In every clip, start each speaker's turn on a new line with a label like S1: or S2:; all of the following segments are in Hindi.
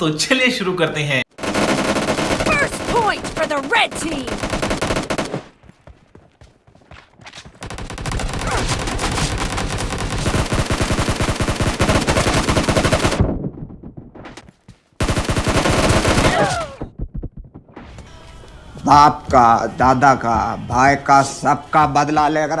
S1: तो चलिए शुरू करते हैं
S2: बाप का दादा का भाई का सबका बदला
S3: ले अगर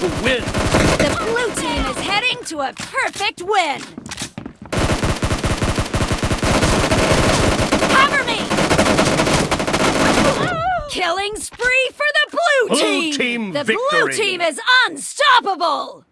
S3: to win.
S4: The blue team is heading to a perfect win. Cover me! Killing spree for the blue,
S3: blue
S4: team! the
S3: victory.
S4: blue team is unstoppable!